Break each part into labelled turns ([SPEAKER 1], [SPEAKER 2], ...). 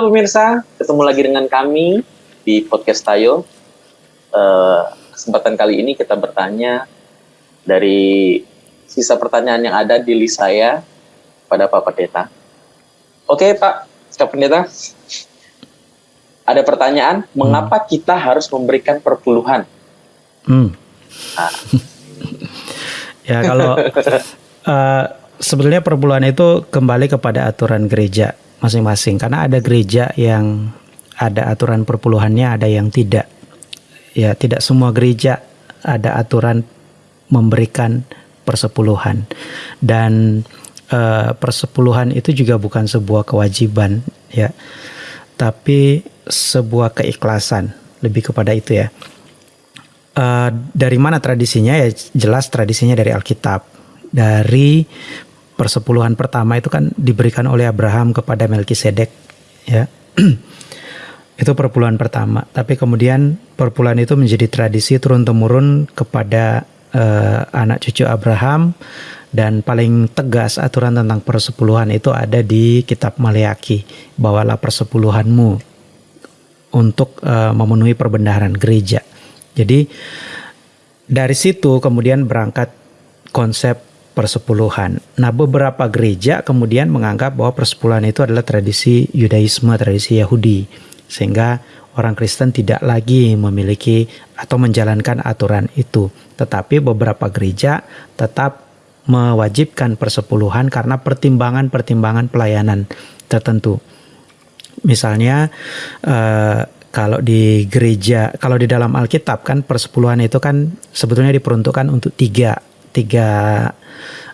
[SPEAKER 1] Halo pemirsa, ketemu lagi dengan kami di podcast Tayo. Uh, kesempatan kali ini kita bertanya dari sisa pertanyaan yang ada di list saya pada Pak Pendeta. Oke Pak, Pak Pendeta, ada pertanyaan, hmm. mengapa kita harus memberikan perpuluhan?
[SPEAKER 2] Hmm. Nah. ya kalau uh, sebetulnya perpuluhan itu kembali kepada aturan gereja masing-masing karena ada gereja yang ada aturan perpuluhannya, ada yang tidak. Ya, tidak semua gereja ada aturan memberikan persepuluhan. Dan uh, persepuluhan itu juga bukan sebuah kewajiban, ya. Tapi sebuah keikhlasan, lebih kepada itu ya. Uh, dari mana tradisinya ya jelas tradisinya dari Alkitab dari persepuluhan pertama itu kan diberikan oleh Abraham kepada Melkisedek ya. Itu perpuluhan pertama. Tapi kemudian perpuluhan itu menjadi tradisi turun temurun kepada uh, anak cucu Abraham dan paling tegas aturan tentang persepuluhan itu ada di kitab Maleaki bawalah persepuluhanmu untuk uh, memenuhi perbendaharaan gereja. Jadi dari situ kemudian berangkat konsep persepuluhan. Nah, beberapa gereja kemudian menganggap bahwa persepuluhan itu adalah tradisi Yudaisme, tradisi Yahudi, sehingga orang Kristen tidak lagi memiliki atau menjalankan aturan itu. Tetapi beberapa gereja tetap mewajibkan persepuluhan karena pertimbangan-pertimbangan pelayanan tertentu. Misalnya, eh, kalau di gereja, kalau di dalam Alkitab kan persepuluhan itu kan sebetulnya diperuntukkan untuk tiga tiga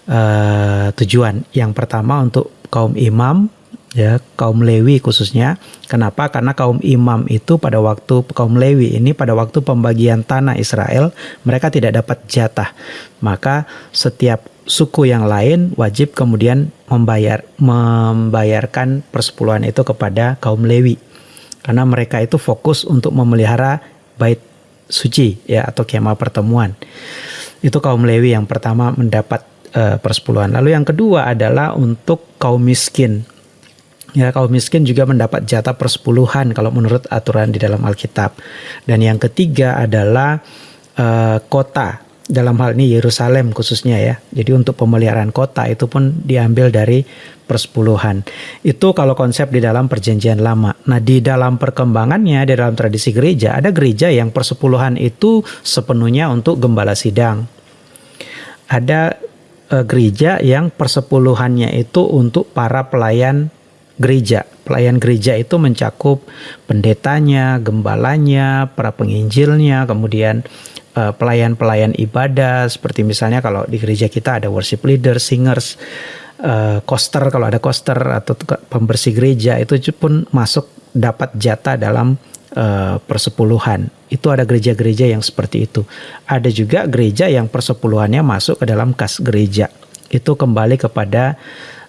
[SPEAKER 2] uh, tujuan. Yang pertama untuk kaum imam, ya kaum Lewi khususnya. Kenapa? Karena kaum imam itu pada waktu kaum Lewi ini pada waktu pembagian tanah Israel mereka tidak dapat jatah. Maka setiap suku yang lain wajib kemudian membayar membayarkan persepuluhan itu kepada kaum Lewi. Karena mereka itu fokus untuk memelihara bait suci ya atau kemah pertemuan. Itu kaum Lewi yang pertama mendapat uh, persepuluhan. Lalu yang kedua adalah untuk kaum miskin. Ya, kaum miskin juga mendapat jatah persepuluhan kalau menurut aturan di dalam Alkitab. Dan yang ketiga adalah uh, kota. Dalam hal ini Yerusalem khususnya ya. Jadi untuk pemeliharaan kota itu pun diambil dari persepuluhan. Itu kalau konsep di dalam perjanjian lama. Nah di dalam perkembangannya, di dalam tradisi gereja, ada gereja yang persepuluhan itu sepenuhnya untuk gembala sidang ada uh, gereja yang persepuluhannya itu untuk para pelayan gereja. Pelayan gereja itu mencakup pendetanya, gembalanya, para penginjilnya, kemudian pelayan-pelayan ibadah seperti misalnya kalau di gereja kita ada worship leader, singers, uh, koster kalau ada koster atau pembersih gereja itu pun masuk dapat jatah dalam uh, persepuluhan. Itu ada gereja-gereja yang seperti itu. Ada juga gereja yang persepuluhannya masuk ke dalam kas gereja. Itu kembali kepada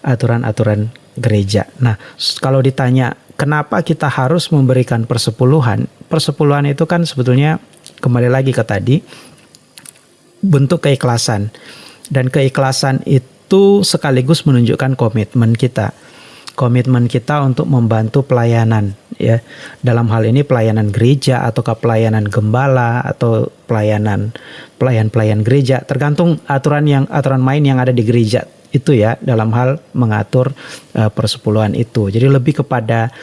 [SPEAKER 2] aturan-aturan gereja. Nah, kalau ditanya kenapa kita harus memberikan persepuluhan? Persepuluhan itu kan sebetulnya kembali lagi ke tadi bentuk keikhlasan. Dan keikhlasan itu sekaligus menunjukkan komitmen kita. Komitmen kita untuk membantu pelayanan ya. Dalam hal ini pelayanan gereja ataukah pelayanan gembala atau pelayanan pelayan-pelayan gereja. Tergantung aturan yang aturan main yang ada di gereja itu ya dalam hal mengatur uh, persepuluhan itu. Jadi lebih kepada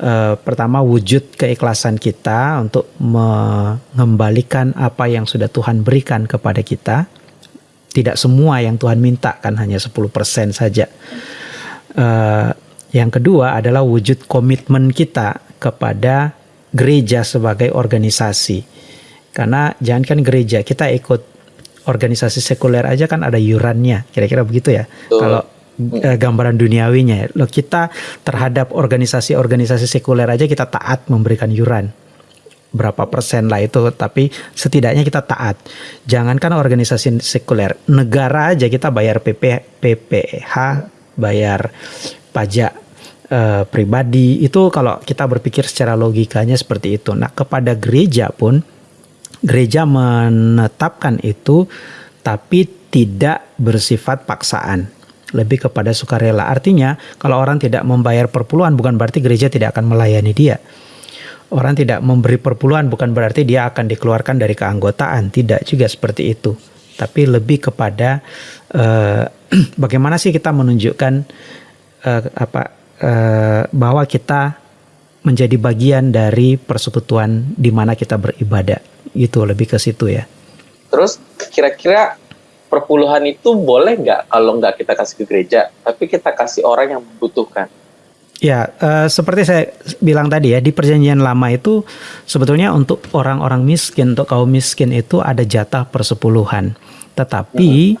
[SPEAKER 2] uh, pertama wujud keikhlasan kita untuk mengembalikan apa yang sudah Tuhan berikan kepada kita tidak semua yang Tuhan minta kan hanya 10% saja uh, yang kedua adalah wujud komitmen kita kepada gereja sebagai organisasi. Karena jangan kan gereja, kita ikut organisasi sekuler aja kan ada yurannya, kira-kira begitu ya. Kalau eh, gambaran duniawinya, lo kita terhadap organisasi-organisasi sekuler aja kita taat memberikan yuran. Berapa persen lah itu tapi setidaknya kita taat. Jangankan organisasi sekuler negara aja kita bayar PP PPH bayar pajak uh, pribadi. Itu kalau kita berpikir secara logikanya seperti itu. Nah, kepada gereja pun gereja menetapkan itu tapi tidak bersifat paksaan. Lebih kepada sukarela. Artinya, kalau orang tidak membayar perpuluhan bukan berarti gereja tidak akan melayani dia. Orang tidak memberi perpuluhan bukan berarti dia akan dikeluarkan dari keanggotaan, tidak juga seperti itu. Tapi lebih kepada uh, bagaimana sih kita menunjukkan uh, apa uh, bahwa kita menjadi bagian dari persekutuan di mana kita beribadah. Itu lebih ke situ ya.
[SPEAKER 1] Terus kira-kira perpuluhan itu boleh nggak kalau nggak kita kasih ke gereja, tapi kita kasih orang yang membutuhkan?
[SPEAKER 2] Ya, uh, seperti saya bilang tadi ya, di perjanjian lama itu sebetulnya untuk orang-orang miskin, untuk kaum miskin itu ada jatah persepuluhan. Tetapi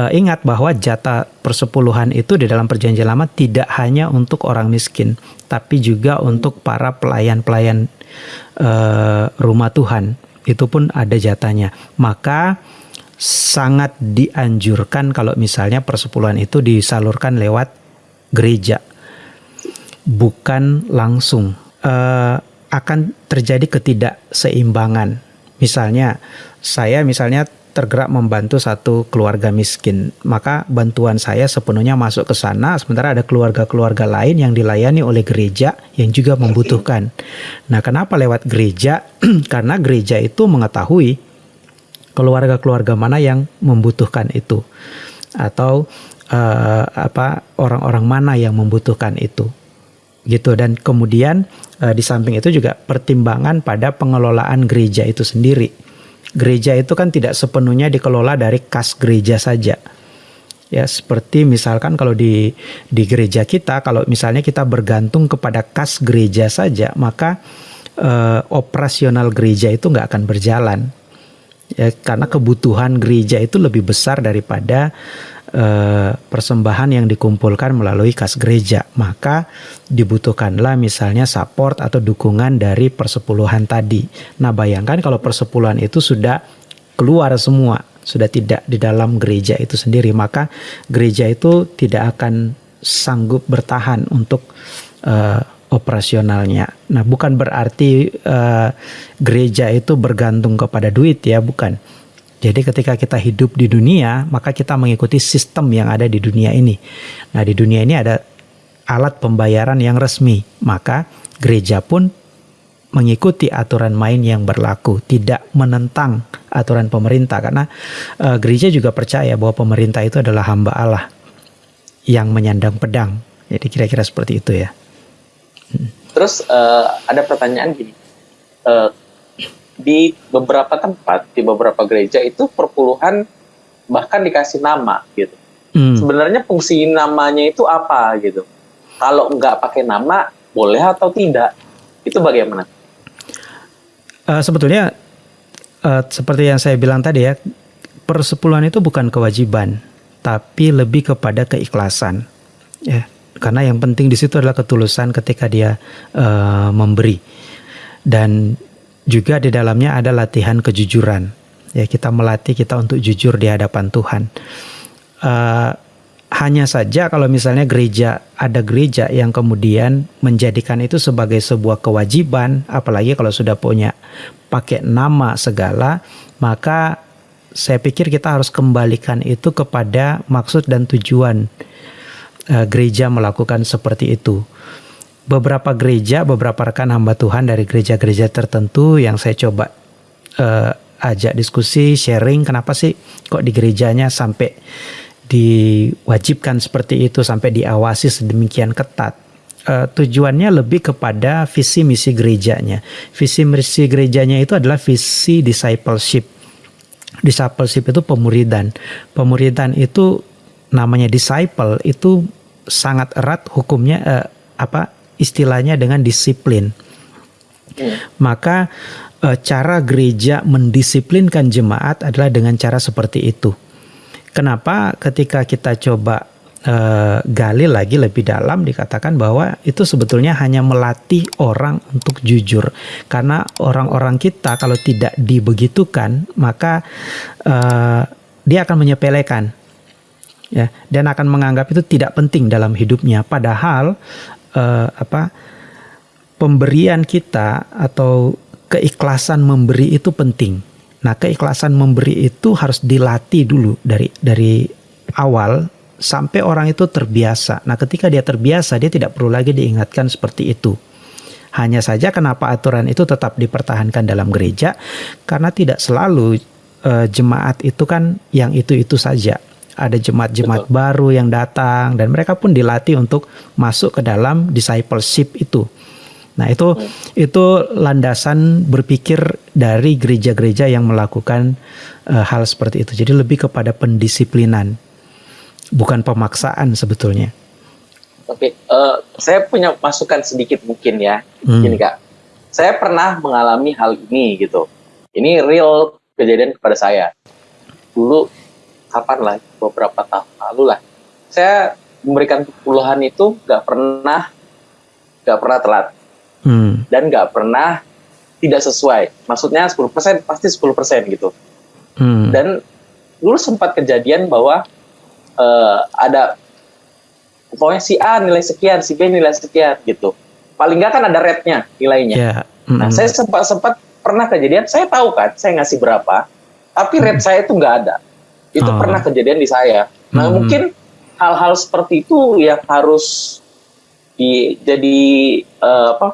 [SPEAKER 2] uh, ingat bahwa jatah persepuluhan itu di dalam perjanjian lama tidak hanya untuk orang miskin, tapi juga untuk para pelayan-pelayan uh, rumah Tuhan. Itu pun ada jatahnya. Maka sangat dianjurkan kalau misalnya persepuluhan itu disalurkan lewat gereja, bukan langsung. Uh, akan terjadi ketidakseimbangan. Misalnya, saya misalnya tergerak membantu satu keluarga miskin, maka bantuan saya sepenuhnya masuk ke sana, sementara ada keluarga-keluarga lain yang dilayani oleh gereja yang juga membutuhkan. Nah, kenapa lewat gereja? Karena gereja itu mengetahui keluarga-keluarga mana yang membutuhkan itu, atau uh, apa orang-orang mana yang membutuhkan itu, gitu. Dan kemudian uh, di samping itu juga pertimbangan pada pengelolaan gereja itu sendiri gereja itu kan tidak sepenuhnya dikelola dari kas gereja saja. Ya, seperti misalkan kalau di di gereja kita kalau misalnya kita bergantung kepada kas gereja saja, maka eh, operasional gereja itu nggak akan berjalan. Ya, karena kebutuhan gereja itu lebih besar daripada eh, persembahan yang dikumpulkan melalui kas gereja, maka dibutuhkanlah misalnya support atau dukungan dari persepuluhan tadi. Nah, bayangkan kalau persepuluhan itu sudah keluar semua, sudah tidak di dalam gereja itu sendiri, maka gereja itu tidak akan sanggup bertahan untuk uh, operasionalnya. Nah, bukan berarti uh, gereja itu bergantung kepada duit ya, bukan jadi ketika kita hidup di dunia, maka kita mengikuti sistem yang ada di dunia ini. Nah, di dunia ini ada alat pembayaran yang resmi, maka gereja pun mengikuti aturan main yang berlaku, tidak menentang aturan pemerintah karena uh, gereja juga percaya bahwa pemerintah itu adalah hamba Allah yang menyandang pedang. Jadi kira-kira seperti itu ya.
[SPEAKER 1] Terus uh, ada pertanyaan gini, uh, di beberapa tempat di beberapa gereja itu perpuluhan bahkan dikasih nama gitu. Hmm. Sebenarnya fungsi namanya itu apa gitu? Kalau nggak pakai nama boleh atau tidak? Itu bagaimana?
[SPEAKER 2] Uh, sebetulnya uh, seperti yang saya bilang tadi ya, persepuluhan itu bukan kewajiban, tapi lebih kepada keikhlasan. Ya, karena yang penting di situ adalah ketulusan ketika dia uh, memberi dan juga di dalamnya ada latihan kejujuran. Ya, kita melatih kita untuk jujur di hadapan Tuhan. Uh, hanya saja kalau misalnya gereja ada gereja yang kemudian menjadikan itu sebagai sebuah kewajiban, apalagi kalau sudah punya pakai nama segala, maka saya pikir kita harus kembalikan itu kepada maksud dan tujuan uh, gereja melakukan seperti itu beberapa gereja, beberapa rekan hamba Tuhan dari gereja-gereja tertentu yang saya coba uh, ajak diskusi, sharing, kenapa sih kok di gerejanya sampai diwajibkan seperti itu, sampai diawasi sedemikian ketat. Uh, tujuannya lebih kepada visi misi gerejanya. Visi misi gerejanya itu adalah visi discipleship. Discipleship itu pemuridan. Pemuridan itu namanya disciple itu sangat erat hukumnya uh, apa istilahnya dengan disiplin. Hmm. Maka e, cara gereja mendisiplinkan jemaat adalah dengan cara seperti itu. Kenapa ketika kita coba e, gali lagi lebih dalam dikatakan bahwa itu sebetulnya hanya melatih orang untuk jujur. Karena orang-orang kita kalau tidak dibegitukan maka e, dia akan menyepelekan ya dan akan menganggap itu tidak penting dalam hidupnya padahal uh, apa pemberian kita atau keikhlasan memberi itu penting. Nah, keikhlasan memberi itu harus dilatih dulu dari dari awal sampai orang itu terbiasa. Nah, ketika dia terbiasa, dia tidak perlu lagi diingatkan seperti itu. Hanya saja kenapa aturan itu tetap dipertahankan dalam gereja karena tidak selalu uh, jemaat itu kan yang itu-itu saja. Ada jemaat-jemaat baru yang datang dan mereka pun dilatih untuk masuk ke dalam discipleship itu. Nah, itu itu landasan berpikir dari gereja-gereja yang melakukan uh, hal seperti itu. Jadi lebih kepada pendisiplinan bukan pemaksaan sebetulnya.
[SPEAKER 1] Oke, uh, saya punya masukan sedikit mungkin ya, hmm. gini kak. Saya pernah mengalami hal ini gitu. Ini real kejadian kepada saya. Dulu kapan lah, beberapa tahun lalu lah. Saya memberikan puluhan itu nggak pernah nggak pernah telat hmm. dan nggak pernah tidak sesuai. Maksudnya 10% pasti 10% gitu. Hmm. Dan dulu sempat kejadian bahwa uh, ada pokoknya si A nilai sekian, si B nilai sekian gitu. Paling nggak kan ada rate-nya nilainya. Yeah. Mm-hmm. Nah, saya sempat sempat pernah kejadian, saya tahu kan, saya ngasih berapa, tapi rate mm-hmm. saya itu nggak ada. Itu oh. pernah kejadian di saya. Nah, mm-hmm. mungkin hal-hal seperti itu yang harus di jadi uh, apa?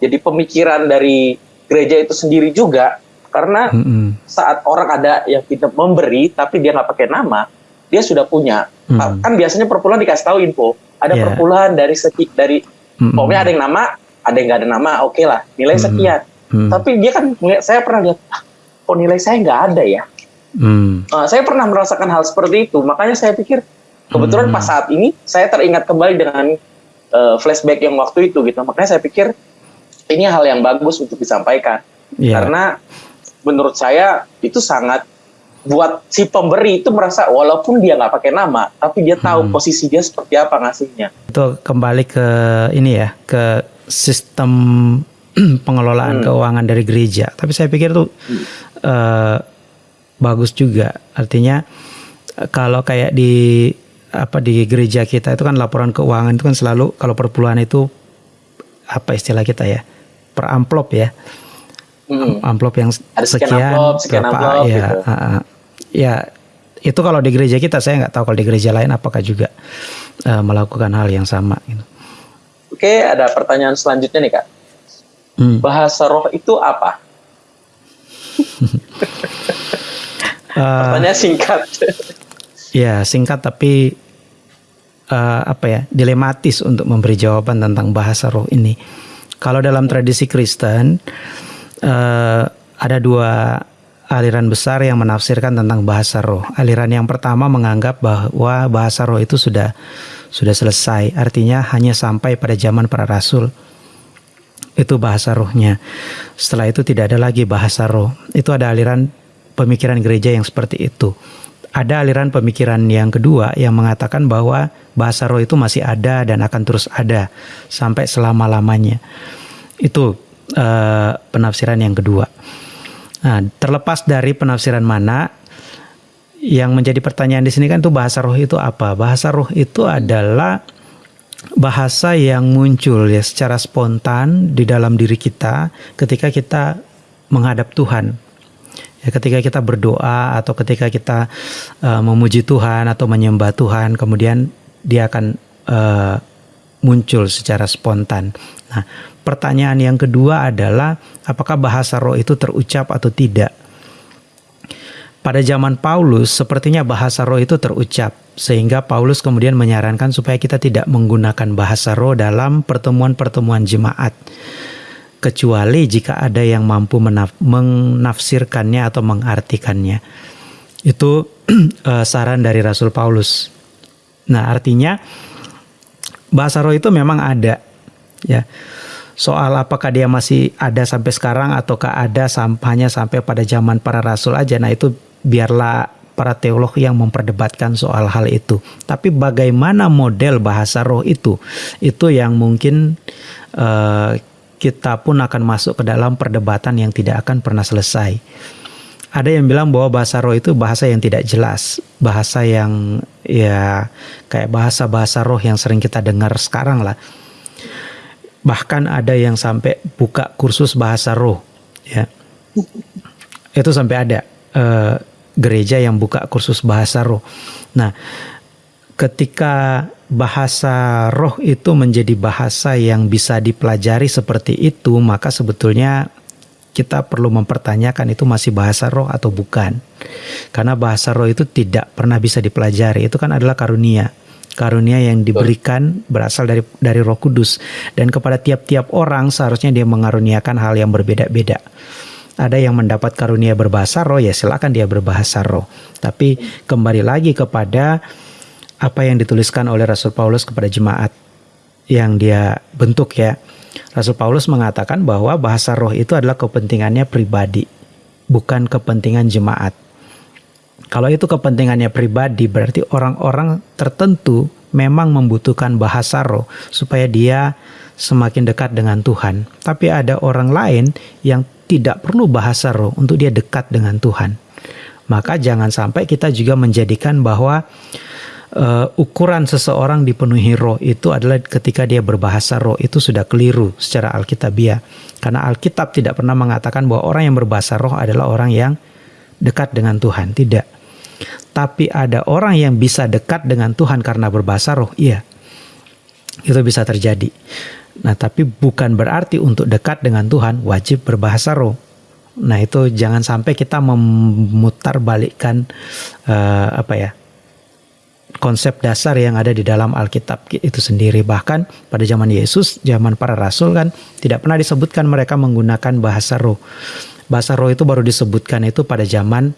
[SPEAKER 1] Jadi pemikiran dari gereja itu sendiri juga karena mm-hmm. saat orang ada yang tidak memberi tapi dia nggak pakai nama, dia sudah punya. Hmm. Kan biasanya perpuluhan dikasih tahu info. Ada yeah. perpuluhan dari segi dari hmm. pokoknya ada yang nama, ada yang nggak ada nama, oke okay lah, nilai hmm. sekian. Hmm. Tapi dia kan saya pernah lihat, ah, kok nilai saya nggak ada ya. Hmm. Uh, saya pernah merasakan hal seperti itu, makanya saya pikir kebetulan hmm. pas saat ini saya teringat kembali dengan uh, flashback yang waktu itu gitu. Makanya saya pikir ini hal yang bagus untuk disampaikan yeah. karena menurut saya itu sangat buat si pemberi itu merasa walaupun dia nggak pakai nama, tapi dia tahu hmm. posisi dia seperti apa ngasihnya.
[SPEAKER 2] Itu kembali ke ini ya, ke sistem pengelolaan hmm. keuangan dari gereja. Tapi saya pikir tuh hmm. uh, bagus juga. Artinya kalau kayak di apa di gereja kita itu kan laporan keuangan itu kan selalu kalau perpuluhan itu apa istilah kita ya per amplop ya hmm. amplop yang Ada sekian, sekian amplop, sekian berapa amplop, ya gitu. uh, ya itu kalau di gereja kita saya nggak tahu kalau di gereja lain apakah juga uh, melakukan hal yang sama gitu.
[SPEAKER 1] Oke, ada pertanyaan selanjutnya nih kak. Hmm. Bahasa roh itu apa? uh, Pertanyaan singkat.
[SPEAKER 2] ya singkat tapi uh, apa ya dilematis untuk memberi jawaban tentang bahasa roh ini. Kalau dalam tradisi Kristen uh, ada dua aliran besar yang menafsirkan tentang bahasa roh. Aliran yang pertama menganggap bahwa bahasa roh itu sudah sudah selesai, artinya hanya sampai pada zaman para rasul. Itu bahasa rohnya. Setelah itu tidak ada lagi bahasa roh. Itu ada aliran pemikiran gereja yang seperti itu. Ada aliran pemikiran yang kedua yang mengatakan bahwa bahasa roh itu masih ada dan akan terus ada sampai selama-lamanya. Itu uh, penafsiran yang kedua. Nah, terlepas dari penafsiran mana, yang menjadi pertanyaan di sini kan tuh bahasa roh itu apa? Bahasa roh itu adalah bahasa yang muncul ya secara spontan di dalam diri kita ketika kita menghadap Tuhan. Ya, ketika kita berdoa atau ketika kita uh, memuji Tuhan atau menyembah Tuhan, kemudian dia akan uh, muncul secara spontan. Nah, pertanyaan yang kedua adalah apakah bahasa roh itu terucap atau tidak? Pada zaman Paulus, sepertinya bahasa roh itu terucap, sehingga Paulus kemudian menyarankan supaya kita tidak menggunakan bahasa roh dalam pertemuan-pertemuan jemaat, kecuali jika ada yang mampu menaf menafsirkannya atau mengartikannya. Itu uh, saran dari Rasul Paulus. Nah, artinya bahasa roh itu memang ada, ya soal apakah dia masih ada sampai sekarang ataukah ada sampahnya sampai pada zaman para rasul aja. Nah itu biarlah para teolog yang memperdebatkan soal hal itu. Tapi bagaimana model bahasa roh itu, itu yang mungkin uh, kita pun akan masuk ke dalam perdebatan yang tidak akan pernah selesai. Ada yang bilang bahwa bahasa roh itu bahasa yang tidak jelas, bahasa yang ya kayak bahasa-bahasa roh yang sering kita dengar sekarang lah. Bahkan ada yang sampai buka kursus bahasa roh ya. Itu sampai ada uh, gereja yang buka kursus bahasa roh. Nah ketika bahasa roh itu menjadi bahasa yang bisa dipelajari seperti itu, maka sebetulnya kita perlu mempertanyakan itu masih bahasa roh atau bukan. Karena bahasa roh itu tidak pernah bisa dipelajari, itu kan adalah karunia. Karunia yang diberikan berasal dari dari Roh Kudus dan kepada tiap-tiap orang seharusnya dia mengaruniakan hal yang berbeda-beda. Ada yang mendapat karunia berbahasa roh ya silakan dia berbahasa roh. Tapi kembali lagi kepada apa yang dituliskan oleh Rasul Paulus kepada jemaat yang dia bentuk ya Rasul Paulus mengatakan bahwa bahasa roh itu adalah kepentingannya pribadi, bukan kepentingan jemaat. Kalau itu kepentingannya pribadi, berarti orang-orang tertentu memang membutuhkan bahasa roh supaya dia semakin dekat dengan Tuhan. Tapi ada orang lain yang tidak perlu bahasa roh untuk dia dekat dengan Tuhan. Maka jangan sampai kita juga menjadikan bahwa uh, ukuran seseorang dipenuhi roh itu adalah ketika dia berbahasa roh itu sudah keliru secara alkitabiah. Karena Alkitab tidak pernah mengatakan bahwa orang yang berbahasa roh adalah orang yang dekat dengan Tuhan, tidak. Tapi ada orang yang bisa dekat dengan Tuhan karena berbahasa roh, iya. Itu bisa terjadi. Nah, tapi bukan berarti untuk dekat dengan Tuhan wajib berbahasa roh. Nah, itu jangan sampai kita memutar balikkan uh, apa ya? Konsep dasar yang ada di dalam Alkitab itu sendiri. Bahkan pada zaman Yesus, zaman para rasul kan tidak pernah disebutkan mereka menggunakan bahasa roh. Bahasa roh itu baru disebutkan itu pada zaman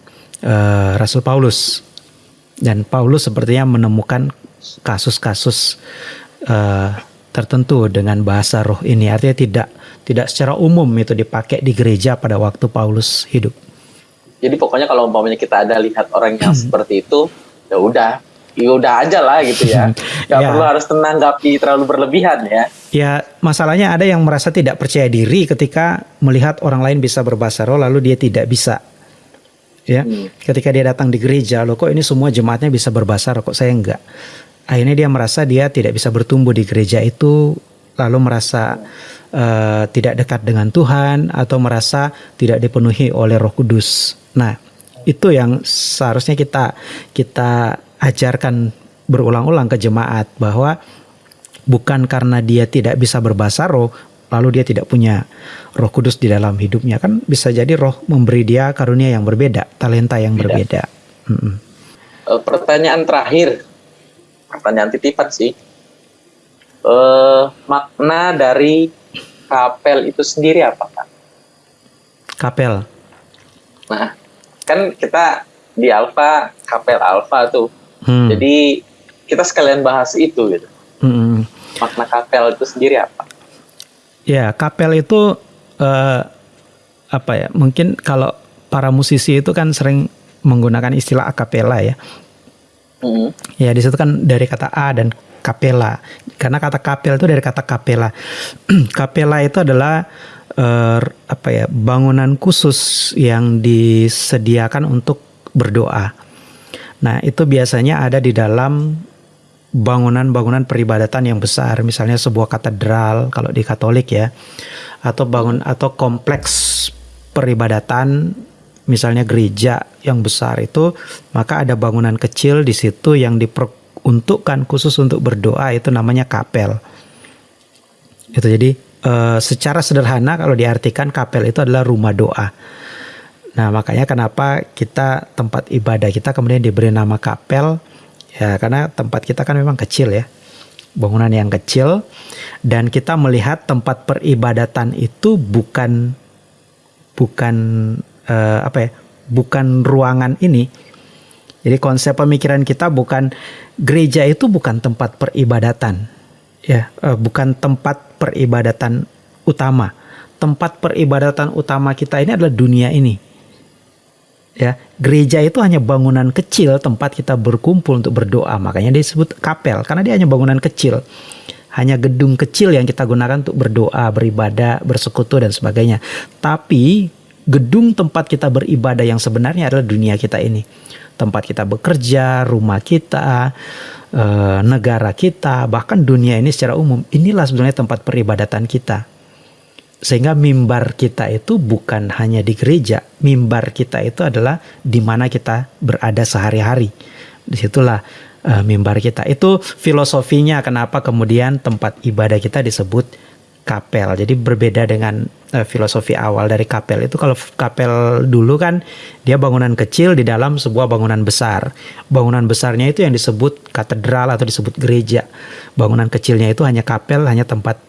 [SPEAKER 2] uh, Rasul Paulus. Dan Paulus sepertinya menemukan kasus-kasus uh, tertentu dengan bahasa roh ini. Artinya tidak tidak secara umum itu dipakai di gereja pada waktu Paulus hidup.
[SPEAKER 1] Jadi pokoknya kalau umpamanya kita ada lihat orang yang seperti itu, ya udah ya udah aja lah gitu ya. Gak ya. perlu harus menanggapi terlalu berlebihan ya.
[SPEAKER 2] Ya masalahnya ada yang merasa tidak percaya diri ketika melihat orang lain bisa berbahasa roh lalu dia tidak bisa. Ya, hmm. ketika dia datang di gereja, loh kok ini semua jemaatnya bisa berbahasa roh, kok saya enggak. Akhirnya dia merasa dia tidak bisa bertumbuh di gereja itu, lalu merasa uh, tidak dekat dengan Tuhan atau merasa tidak dipenuhi oleh Roh Kudus. Nah, itu yang seharusnya kita kita ajarkan berulang-ulang ke jemaat bahwa bukan karena dia tidak bisa berbahasa roh lalu dia tidak punya roh kudus di dalam hidupnya. Kan bisa jadi roh memberi dia karunia yang berbeda talenta yang Beda. berbeda.
[SPEAKER 1] Hmm. pertanyaan terakhir. Pertanyaan titipan sih. Uh, makna dari kapel itu sendiri apa pak
[SPEAKER 2] kapel.
[SPEAKER 1] Nah kan kita di alfa kapel alfa tuh Hmm. Jadi kita sekalian bahas itu gitu. Hmm. Makna kapel itu sendiri apa?
[SPEAKER 2] Ya, kapel itu uh, apa ya? Mungkin kalau para musisi itu kan sering menggunakan istilah akapela ya. Hmm. Ya, di situ kan dari kata a dan kapela. Karena kata kapel itu dari kata kapela. kapela itu adalah uh, apa ya? bangunan khusus yang disediakan untuk berdoa. Nah, itu biasanya ada di dalam bangunan-bangunan peribadatan yang besar, misalnya sebuah katedral kalau di Katolik ya, atau bangun atau kompleks peribadatan misalnya gereja yang besar itu, maka ada bangunan kecil di situ yang diperuntukkan khusus untuk berdoa itu namanya kapel. Itu jadi e, secara sederhana kalau diartikan kapel itu adalah rumah doa. Nah, makanya kenapa kita tempat ibadah kita kemudian diberi nama kapel ya karena tempat kita kan memang kecil ya. Bangunan yang kecil dan kita melihat tempat peribadatan itu bukan bukan uh, apa ya? bukan ruangan ini. Jadi konsep pemikiran kita bukan gereja itu bukan tempat peribadatan. Ya, uh, bukan tempat peribadatan utama. Tempat peribadatan utama kita ini adalah dunia ini ya gereja itu hanya bangunan kecil tempat kita berkumpul untuk berdoa. Makanya disebut kapel karena dia hanya bangunan kecil. Hanya gedung kecil yang kita gunakan untuk berdoa beribadah bersekutu dan sebagainya. Tapi gedung tempat kita beribadah yang sebenarnya adalah dunia kita ini. Tempat kita bekerja rumah kita eh, negara kita bahkan dunia ini secara umum. Inilah sebenarnya tempat peribadatan kita sehingga mimbar kita itu bukan hanya di gereja, mimbar kita itu adalah di mana kita berada sehari-hari. Di situlah uh, mimbar kita. Itu filosofinya kenapa kemudian tempat ibadah kita disebut kapel. Jadi berbeda dengan uh, filosofi awal dari kapel itu kalau kapel dulu kan dia bangunan kecil di dalam sebuah bangunan besar. Bangunan besarnya itu yang disebut katedral atau disebut gereja. Bangunan kecilnya itu hanya kapel, hanya tempat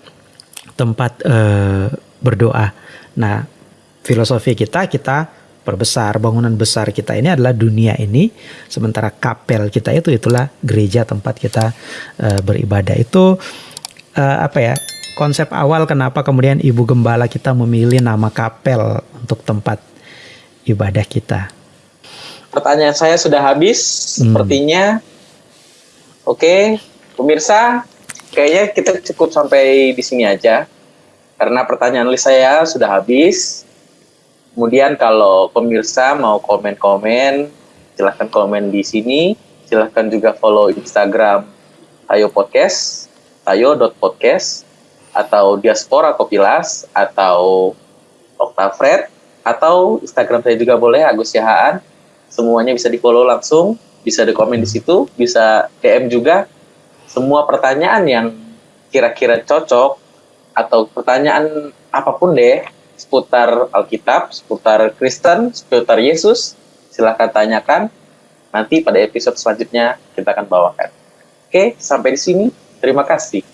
[SPEAKER 2] tempat uh, berdoa. Nah, filosofi kita kita perbesar bangunan besar kita ini adalah dunia ini sementara kapel kita itu itulah gereja tempat kita uh, beribadah itu uh, apa ya konsep awal kenapa kemudian ibu gembala kita memilih nama kapel untuk tempat ibadah kita
[SPEAKER 1] pertanyaan saya sudah habis hmm. sepertinya oke pemirsa kayaknya kita cukup sampai di sini aja karena pertanyaan list saya sudah habis Kemudian kalau pemirsa mau komen-komen, silahkan komen di sini. Silahkan juga follow Instagram Tayo Podcast, tayo.podcast, atau Diaspora Kopilas, atau Oktafred, atau Instagram saya juga boleh, Agus Yahaan. Semuanya bisa di follow langsung, bisa di komen di situ, bisa DM juga. Semua pertanyaan yang kira-kira cocok, atau pertanyaan apa pun deh, seputar Alkitab, seputar Kristen, seputar Yesus, silahkan tanyakan. Nanti pada episode selanjutnya kita akan bawakan. Oke, sampai di sini. Terima kasih.